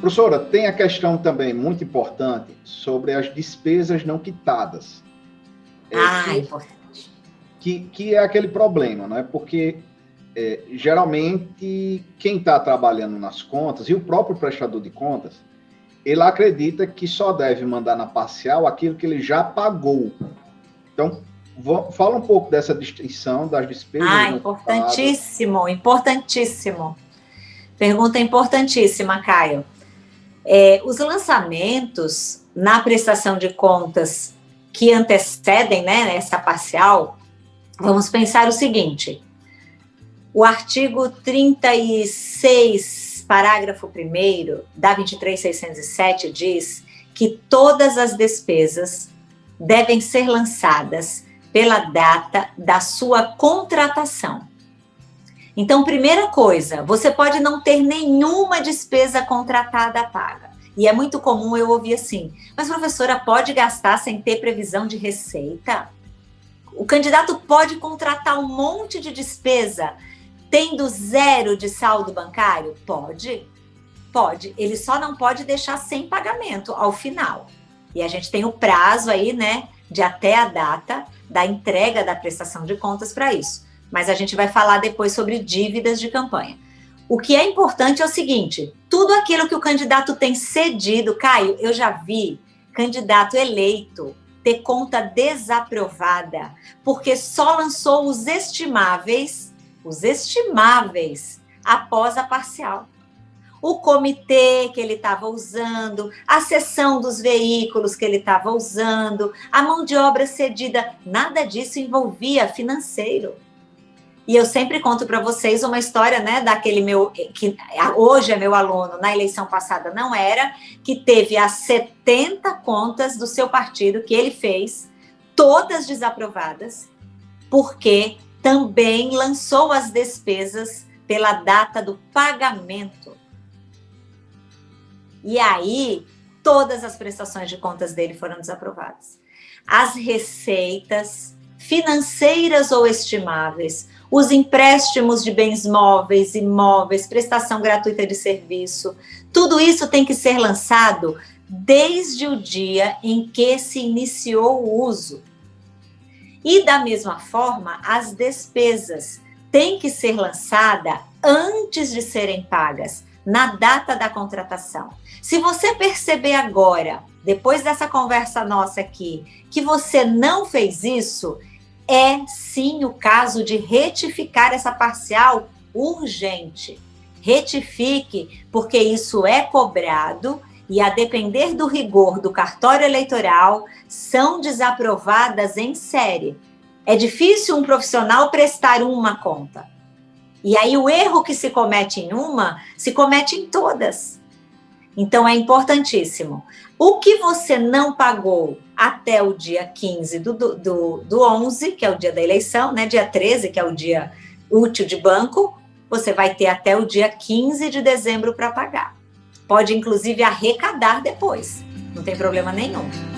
Professora, tem a questão também muito importante sobre as despesas não quitadas. É, ah, que, importante. Que, que é aquele problema, não é? Porque é, geralmente quem está trabalhando nas contas e o próprio prestador de contas, ele acredita que só deve mandar na parcial aquilo que ele já pagou. Então, fala um pouco dessa distinção das despesas. Ah, importantíssimo, importantíssimo. Pergunta importantíssima, Caio. É, os lançamentos na prestação de contas que antecedem né, essa parcial, vamos pensar o seguinte: o artigo 36, parágrafo 1 da 23607 diz que todas as despesas devem ser lançadas pela data da sua contratação. Então, primeira coisa, você pode não ter nenhuma despesa contratada paga. E é muito comum eu ouvir assim, mas professora, pode gastar sem ter previsão de receita? O candidato pode contratar um monte de despesa tendo zero de saldo bancário? Pode, pode. Ele só não pode deixar sem pagamento ao final. E a gente tem o prazo aí, né, de até a data da entrega da prestação de contas para isso mas a gente vai falar depois sobre dívidas de campanha. O que é importante é o seguinte: tudo aquilo que o candidato tem cedido, Caio, eu já vi candidato eleito ter conta desaprovada, porque só lançou os estimáveis, os estimáveis, após a parcial. O comitê que ele estava usando, a seção dos veículos que ele estava usando, a mão de obra cedida, nada disso envolvia financeiro. E eu sempre conto para vocês uma história, né, daquele meu que hoje é meu aluno, na eleição passada não era, que teve as 70 contas do seu partido que ele fez, todas desaprovadas, porque também lançou as despesas pela data do pagamento. E aí, todas as prestações de contas dele foram desaprovadas. As receitas financeiras ou estimáveis os empréstimos de bens móveis, imóveis, prestação gratuita de serviço, tudo isso tem que ser lançado desde o dia em que se iniciou o uso. E da mesma forma, as despesas têm que ser lançadas antes de serem pagas, na data da contratação. Se você perceber agora, depois dessa conversa nossa aqui, que você não fez isso, é sim o caso de retificar essa parcial urgente. Retifique, porque isso é cobrado e, a depender do rigor do cartório eleitoral, são desaprovadas em série. É difícil um profissional prestar uma conta. E aí o erro que se comete em uma, se comete em todas. Então é importantíssimo. O que você não pagou até o dia 15 do, do, do 11, que é o dia da eleição, né? Dia 13, que é o dia útil de banco, você vai ter até o dia 15 de dezembro para pagar. Pode, inclusive, arrecadar depois, não tem problema nenhum.